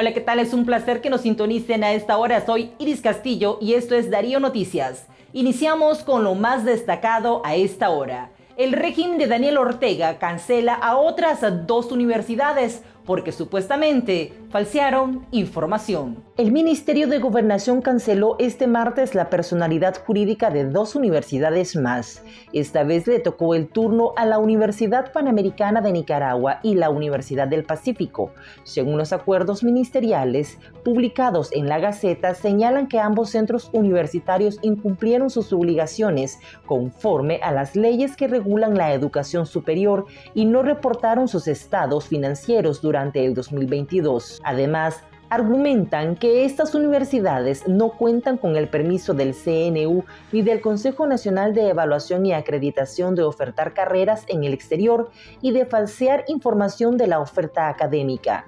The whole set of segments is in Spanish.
Hola, ¿qué tal? Es un placer que nos sintonicen a esta hora. Soy Iris Castillo y esto es Darío Noticias. Iniciamos con lo más destacado a esta hora. El régimen de Daniel Ortega cancela a otras dos universidades porque supuestamente falsearon información. El Ministerio de Gobernación canceló este martes la personalidad jurídica de dos universidades más. Esta vez le tocó el turno a la Universidad Panamericana de Nicaragua y la Universidad del Pacífico. Según los acuerdos ministeriales publicados en la Gaceta, señalan que ambos centros universitarios incumplieron sus obligaciones conforme a las leyes que regulan la educación superior y no reportaron sus estados financieros durante durante el 2022. Además, argumentan que estas universidades no cuentan con el permiso del CNU ni del Consejo Nacional de Evaluación y Acreditación de ofertar carreras en el exterior y de falsear información de la oferta académica.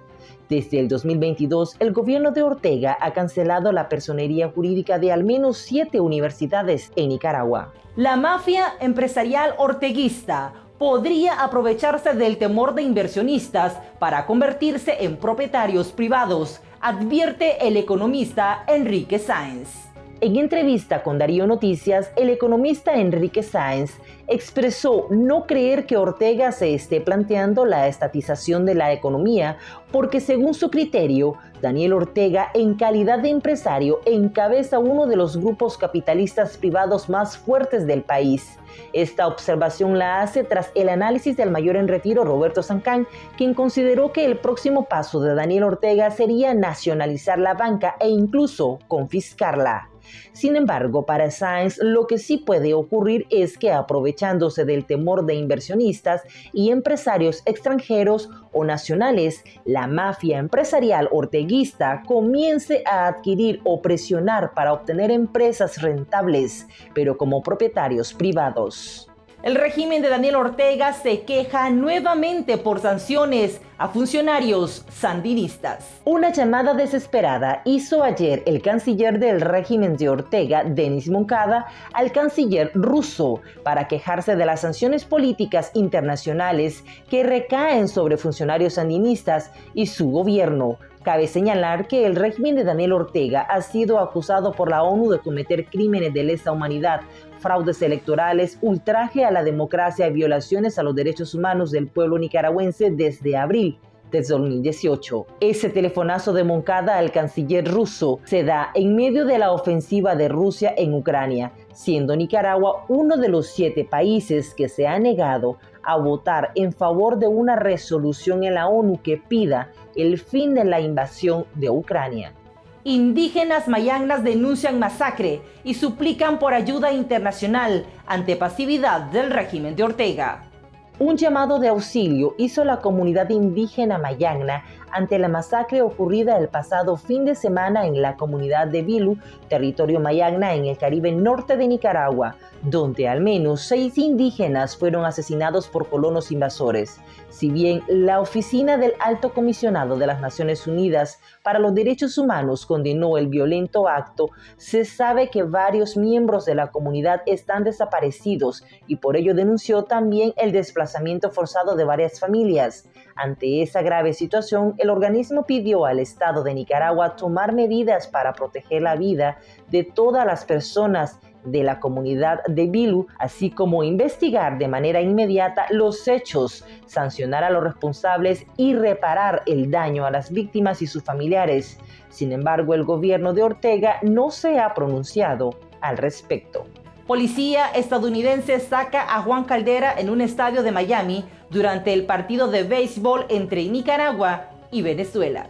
Desde el 2022, el gobierno de Ortega ha cancelado la personería jurídica de al menos siete universidades en Nicaragua. La mafia empresarial orteguista podría aprovecharse del temor de inversionistas para convertirse en propietarios privados, advierte el economista Enrique Sáenz. En entrevista con Darío Noticias, el economista Enrique Sáenz expresó no creer que Ortega se esté planteando la estatización de la economía porque según su criterio, Daniel Ortega, en calidad de empresario, encabeza uno de los grupos capitalistas privados más fuertes del país. Esta observación la hace tras el análisis del mayor en retiro Roberto Sancán, quien consideró que el próximo paso de Daniel Ortega sería nacionalizar la banca e incluso confiscarla. Sin embargo, para Sáenz lo que sí puede ocurrir es que aprovechándose del temor de inversionistas y empresarios extranjeros o nacionales, la mafia empresarial orteguista comience a adquirir o presionar para obtener empresas rentables, pero como propietarios privados. El régimen de Daniel Ortega se queja nuevamente por sanciones a funcionarios sandinistas. Una llamada desesperada hizo ayer el canciller del régimen de Ortega, Denis Moncada, al canciller ruso para quejarse de las sanciones políticas internacionales que recaen sobre funcionarios sandinistas y su gobierno Cabe señalar que el régimen de Daniel Ortega ha sido acusado por la ONU de cometer crímenes de lesa humanidad fraudes electorales, ultraje a la democracia y violaciones a los derechos humanos del pueblo nicaragüense desde abril de 2018. Ese telefonazo de Moncada al canciller ruso se da en medio de la ofensiva de Rusia en Ucrania, siendo Nicaragua uno de los siete países que se ha negado a votar en favor de una resolución en la ONU que pida el fin de la invasión de Ucrania. Indígenas mayangnas denuncian masacre y suplican por ayuda internacional ante pasividad del régimen de Ortega. Un llamado de auxilio hizo la comunidad indígena mayangna ante la masacre ocurrida el pasado fin de semana en la comunidad de Bilu, territorio mayagna en el Caribe norte de Nicaragua, donde al menos seis indígenas fueron asesinados por colonos invasores. Si bien la oficina del Alto Comisionado de las Naciones Unidas para los Derechos Humanos condenó el violento acto, se sabe que varios miembros de la comunidad están desaparecidos y por ello denunció también el desplazamiento forzado de varias familias. Ante esa grave situación, el organismo pidió al Estado de Nicaragua tomar medidas para proteger la vida de todas las personas de la comunidad de Bilu, así como investigar de manera inmediata los hechos, sancionar a los responsables y reparar el daño a las víctimas y sus familiares. Sin embargo, el gobierno de Ortega no se ha pronunciado al respecto. Policía estadounidense saca a Juan Caldera en un estadio de Miami durante el partido de béisbol entre Nicaragua y Venezuela.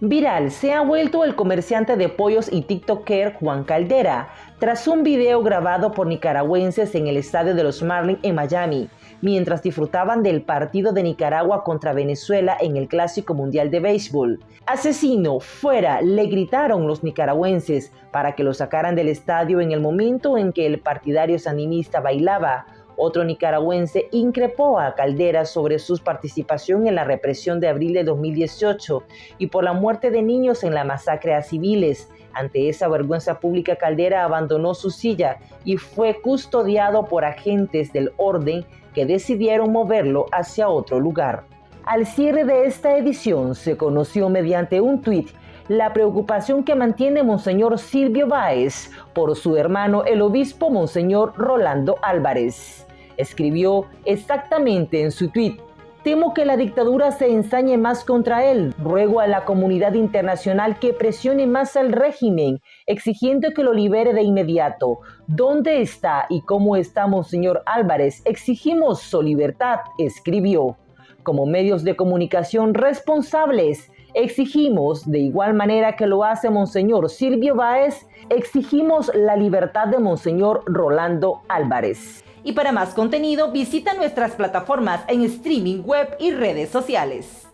Viral se ha vuelto el comerciante de pollos y TikToker Juan Caldera, tras un video grabado por nicaragüenses en el estadio de los Marlins en Miami, mientras disfrutaban del partido de Nicaragua contra Venezuela en el Clásico Mundial de Béisbol. Asesino, fuera, le gritaron los nicaragüenses para que lo sacaran del estadio en el momento en que el partidario sandinista bailaba otro nicaragüense increpó a Caldera sobre su participación en la represión de abril de 2018 y por la muerte de niños en la masacre a civiles. Ante esa vergüenza pública, Caldera abandonó su silla y fue custodiado por agentes del orden que decidieron moverlo hacia otro lugar. Al cierre de esta edición se conoció mediante un tuit la preocupación que mantiene Monseñor Silvio Báez por su hermano el obispo Monseñor Rolando Álvarez. Escribió exactamente en su tuit, Temo que la dictadura se ensañe más contra él. Ruego a la comunidad internacional que presione más al régimen, exigiendo que lo libere de inmediato. ¿Dónde está y cómo está Monseñor Álvarez? Exigimos su libertad, escribió. Como medios de comunicación responsables, Exigimos, de igual manera que lo hace Monseñor Silvio Báez, exigimos la libertad de Monseñor Rolando Álvarez. Y para más contenido, visita nuestras plataformas en streaming web y redes sociales.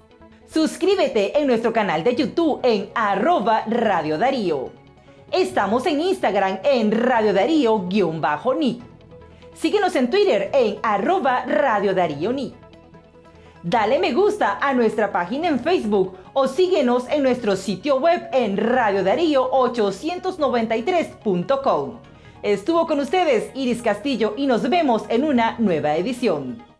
Suscríbete en nuestro canal de YouTube en arroba Radio Darío. Estamos en Instagram en Radio Darío-Ni. Síguenos en Twitter en arroba Radio Darío Ni. Dale me gusta a nuestra página en Facebook o síguenos en nuestro sitio web en radiodarío893.com. Estuvo con ustedes Iris Castillo y nos vemos en una nueva edición.